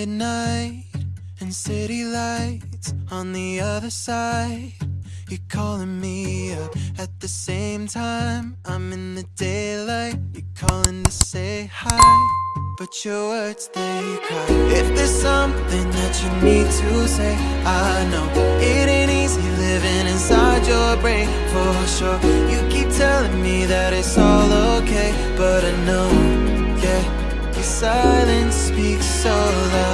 Midnight and city lights on the other side. You're calling me up at the same time. I'm in the daylight. You're calling to say hi. But your words, they cry. If there's something that you need to say, I know it ain't easy living inside your brain for sure. You keep telling me that it's all okay, but I know, yeah, your silence speaks so loud.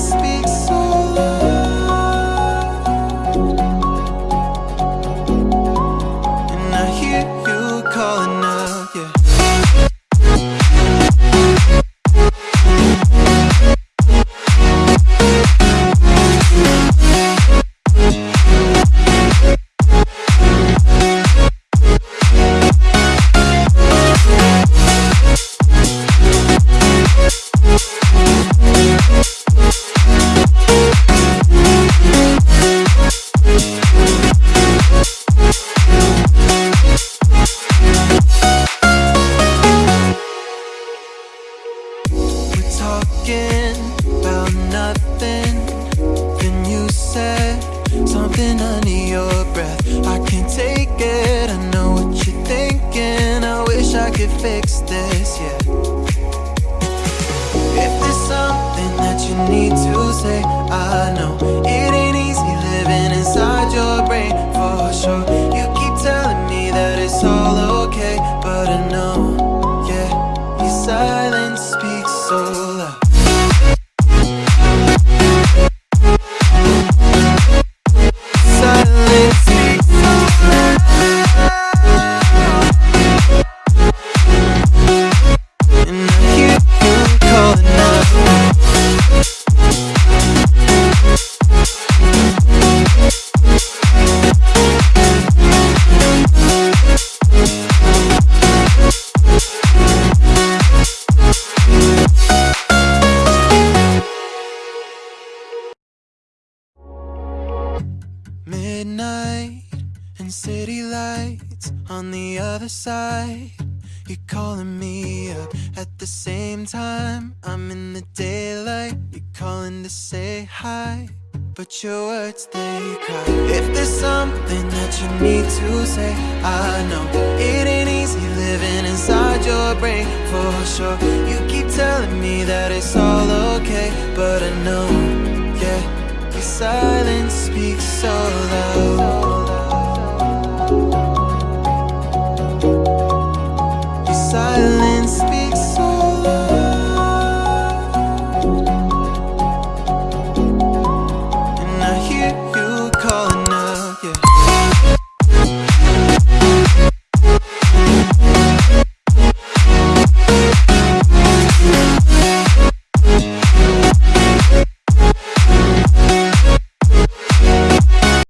Silence nothing. Then you said something under your breath. I can't take it. I know what you're thinking. I wish I could fix this, yeah. If there's something that you need to say, I know it ain't easy living inside your brain for sure. You keep telling me that it's all okay, but I know, yeah, your silence speaks so Midnight and city lights on the other side. You're calling me up at the same time. I'm in the daylight. You're calling to say hi. But your words, they cry. If there's something that you need to say, I know it ain't easy living inside your brain for sure. You keep telling me that it's all okay, but I know, silence speaks so loud.